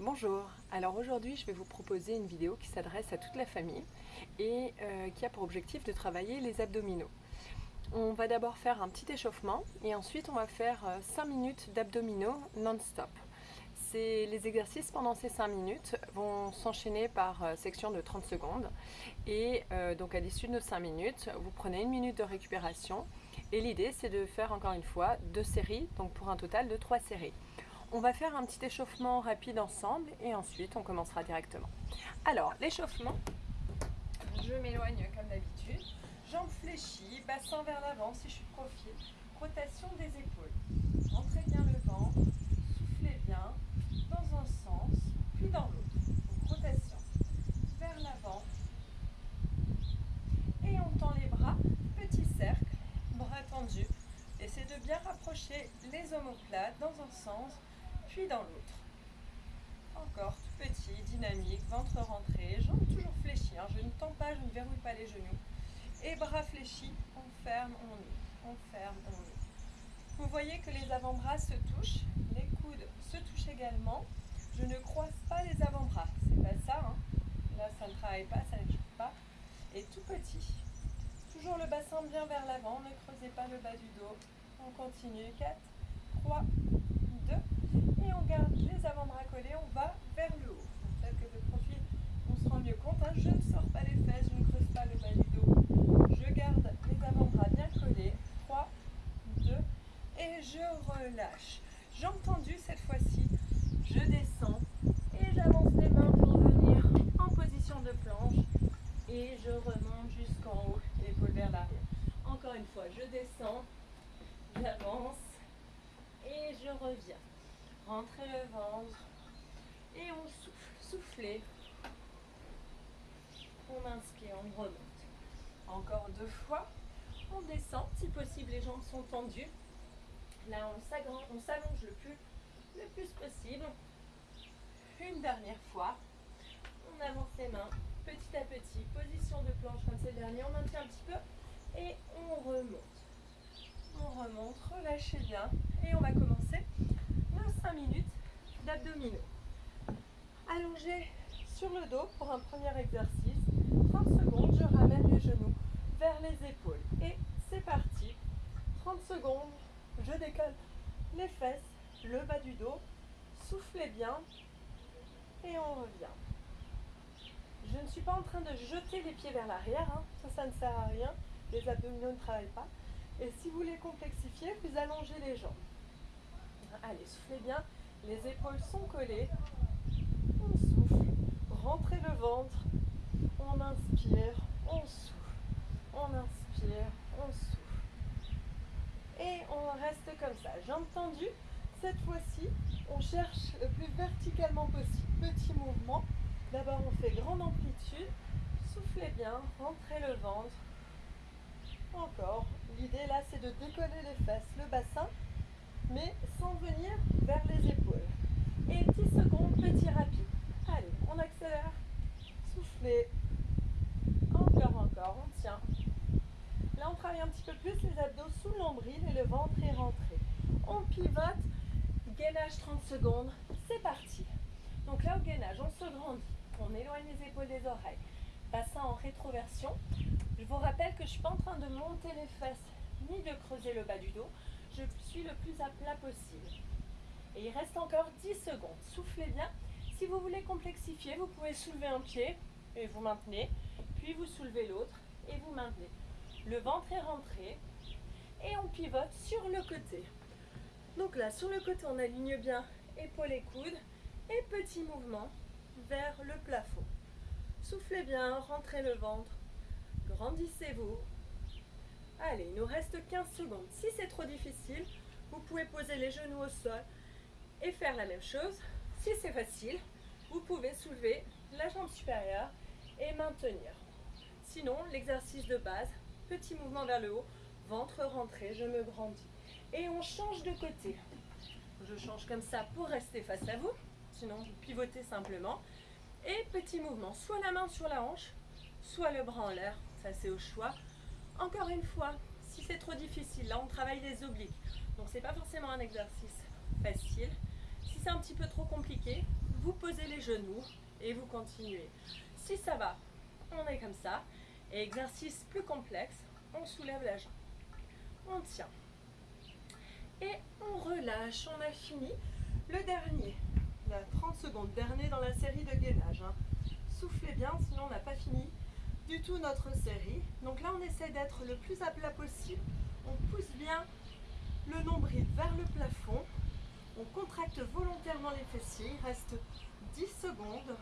Bonjour, alors aujourd'hui je vais vous proposer une vidéo qui s'adresse à toute la famille et euh, qui a pour objectif de travailler les abdominaux. On va d'abord faire un petit échauffement et ensuite on va faire 5 euh, minutes d'abdominaux non-stop. Les exercices pendant ces 5 minutes vont s'enchaîner par euh, section de 30 secondes et donc à l'issue de nos 5 minutes, vous prenez une minute de récupération et l'idée c'est de faire encore une fois deux séries, donc pour un total de 3 séries. On va faire un petit échauffement rapide ensemble et ensuite on commencera directement. Alors, l'échauffement, je m'éloigne comme d'habitude. Jambes fléchies, bassin vers l'avant si je suis. Rotation des épaules. Rentrez bien le ventre, soufflez bien dans un sens, puis dans l'autre. rotation vers l'avant. Et on tend les bras, petit cercle, bras tendus. Essayez de bien rapprocher les omoplates dans un sens, puis dans l'autre. Encore tout petit, dynamique, ventre rentré, jambes toujours fléchies. Hein. Je ne tends pas, je ne verrouille pas les genoux. Et bras fléchis, on ferme, on ouvre, on ferme, on ouvre. Vous voyez que les avant-bras se touchent, les coudes se touchent également. Je ne croise pas les avant-bras, c'est pas ça. Hein. Là, ça ne travaille pas, ça ne joue pas. Et tout petit. Toujours le bassin bien vers l'avant, ne creusez pas le bas du dos. On continue. 4, 3, et on garde les avant-bras collés, on va vers le haut. Que de profil, on se rend mieux compte. Hein. Je ne sors pas les fesses, je ne creuse pas le bas du dos. Je garde les avant-bras bien collés. 3, 2, et je relâche. Jambes tendues cette fois-ci. Je descends et j'avance les mains pour venir en position de planche. Et je remonte jusqu'en haut, l'épaule vers l'arrière. Encore une fois, je descends, j'avance et je reviens. Rentrez le ventre. Et on souffle. Soufflez. On inspire, on remonte. Encore deux fois. On descend. Si possible, les jambes sont tendues. Là, on s'allonge le plus, le plus possible. Une dernière fois. On avance les mains petit à petit. Position de planche comme c'est le dernier. On maintient un petit peu et on remonte. On remonte, relâchez bien. Et on va commencer 5 minutes d'abdominaux. Allongé sur le dos pour un premier exercice. 30 secondes, je ramène les genoux vers les épaules. Et c'est parti. 30 secondes, je décolle les fesses, le bas du dos. Soufflez bien et on revient. Je ne suis pas en train de jeter les pieds vers l'arrière, hein. ça, ça ne sert à rien. Les abdominaux ne travaillent pas. Et si vous les complexifiez, vous allongez les jambes. Allez, soufflez bien. Les épaules sont collées. On souffle. Rentrez le ventre. On inspire. On souffle. On inspire. On souffle. Et on reste comme ça. Jambes tendues. Cette fois-ci, on cherche le plus verticalement possible. Petit mouvement. D'abord, on fait grande amplitude. Soufflez bien. Rentrez le ventre. Encore. L'idée là, c'est de décoller les fesses, le bassin mais sans venir vers les épaules. Et 10 secondes, petit rapide. Allez, on accélère. Soufflez. Encore, encore, on tient. Là, on travaille un petit peu plus les abdos sous le nombril et le ventre est rentré. On pivote, gainage 30 secondes, c'est parti. Donc là, au gainage, on se grandit, on éloigne les épaules des oreilles, bassin en rétroversion. Je vous rappelle que je ne suis pas en train de monter les fesses ni de creuser le bas du dos je suis le plus à plat possible. Et il reste encore 10 secondes. Soufflez bien. Si vous voulez complexifier, vous pouvez soulever un pied et vous maintenez. Puis vous soulevez l'autre et vous maintenez. Le ventre est rentré et on pivote sur le côté. Donc là, sur le côté, on aligne bien épaules et coudes et petit mouvement vers le plafond. Soufflez bien, rentrez le ventre, grandissez-vous, Allez, il nous reste 15 secondes. Si c'est trop difficile, vous pouvez poser les genoux au sol et faire la même chose. Si c'est facile, vous pouvez soulever la jambe supérieure et maintenir. Sinon, l'exercice de base, petit mouvement vers le haut, ventre rentré, je me grandis. Et on change de côté. Je change comme ça pour rester face à vous. Sinon, vous pivotez simplement. Et petit mouvement, soit la main sur la hanche, soit le bras en l'air. Ça, c'est au choix. Encore une fois, si c'est trop difficile, là on travaille les obliques, donc c'est pas forcément un exercice facile. Si c'est un petit peu trop compliqué, vous posez genoux et vous continuez. Si ça va, on est comme ça. Et exercice plus complexe, on soulève la jambe. On tient. Et on relâche. On a fini. Le dernier, la 30 secondes, dernier dans la série de gainage. Hein. Soufflez bien, sinon on n'a pas fini du tout notre série. Donc là, on essaie d'être le plus à plat possible. On pousse bien le nombril vers le plafond. On contracte volontairement les fessiers. Il reste 10 secondes.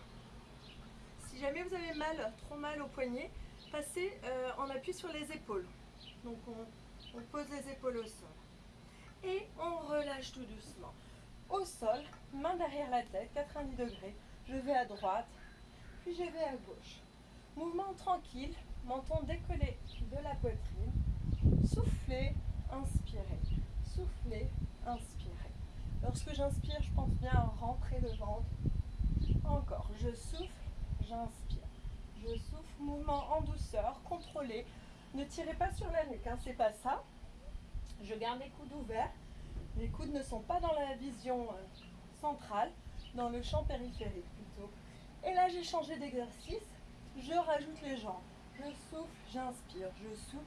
Si jamais vous avez mal, trop mal au poignet, passez euh, en appui sur les épaules. Donc on, on pose les épaules au sol. Et on relâche tout doucement. Au sol, main derrière la tête, 90 degrés. Je vais à droite, puis je vais à gauche. Mouvement tranquille, menton décollé de la poitrine. Soufflez, inspirez. Soufflez, inspirez. Lorsque j'inspire, je pense bien à rentrer le ventre. Encore, je souffle, j'inspire. Je souffle, mouvement en douceur, contrôlé. Ne tirez pas sur la nuque, hein, c'est pas ça. Je garde les coudes ouverts. Les coudes ne sont pas dans la vision euh, centrale, dans le champ périphérique plutôt. Et là, j'ai changé d'exercice. Je rajoute les jambes. Je souffle, j'inspire, je souffle.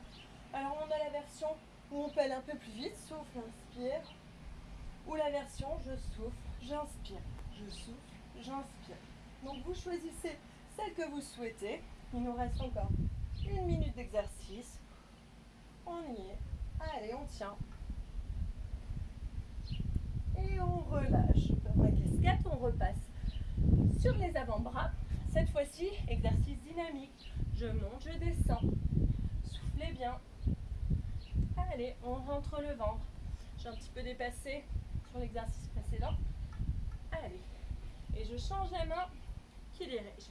Alors, on a la version où on pèle un peu plus vite. Souffle, inspire. Ou la version je souffle, j'inspire. Je souffle, j'inspire. Donc, vous choisissez celle que vous souhaitez. Il nous reste encore une minute d'exercice. On y est. Allez, on tient. Et on relâche. Ma casquette, on repasse sur les avant-bras. Cette fois-ci, exercice dynamique. Je monte, je descends. Soufflez bien. Allez, on rentre le ventre. J'ai un petit peu dépassé sur l'exercice précédent. Allez. Et je change la main qui dirige?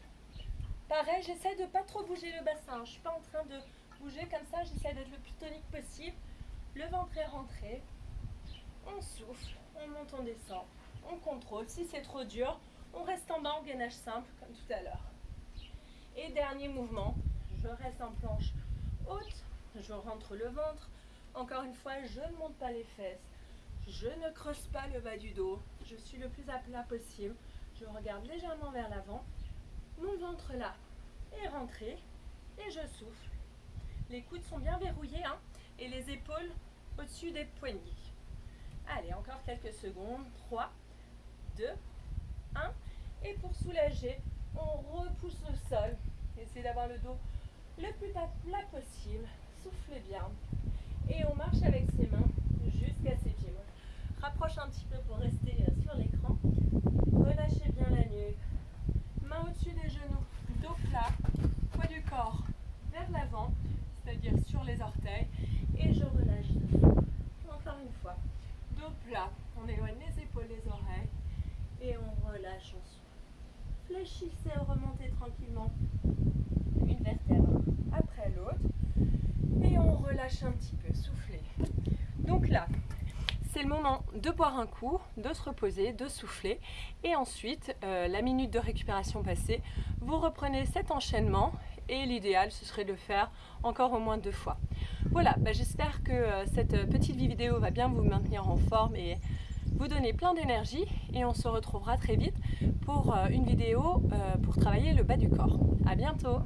Pareil, j'essaie de ne pas trop bouger le bassin. Je ne suis pas en train de bouger comme ça. J'essaie d'être le plus tonique possible. Le ventre est rentré. On souffle, on monte, on descend. On contrôle. Si c'est trop dur, on reste en bas gainage simple, comme tout à l'heure. Et dernier mouvement, je reste en planche haute, je rentre le ventre. Encore une fois, je ne monte pas les fesses, je ne creuse pas le bas du dos, je suis le plus à plat possible. Je regarde légèrement vers l'avant, mon ventre là est rentré et je souffle. Les coudes sont bien verrouillés hein, et les épaules au-dessus des poignets. Allez, encore quelques secondes. 3, 2, 1. Soulager, on repousse le sol. Essayez d'avoir le dos le plus plat possible. Soufflez bien. Et on marche avec ses mains jusqu'à ses pieds. Rapproche un petit peu pour rester euh, sur l'écran. Relâchez bien la nuque. Main au-dessus des genoux. Dos plat. Poids du corps vers l'avant, c'est-à-dire sur les orteils. Et je relâche. Encore une fois. Dos plat. On éloigne les épaules, les oreilles et on relâche souffle. Fléchissez, remontez tranquillement une vertèbre après l'autre et on relâche un petit peu, soufflez. Donc là, c'est le moment de boire un coup, de se reposer, de souffler et ensuite, euh, la minute de récupération passée, vous reprenez cet enchaînement et l'idéal ce serait de le faire encore au moins deux fois. Voilà, bah, j'espère que euh, cette petite vidéo va bien vous maintenir en forme et vous donner plein d'énergie et on se retrouvera très vite pour euh, une vidéo euh, pour travailler le bas du corps. A bientôt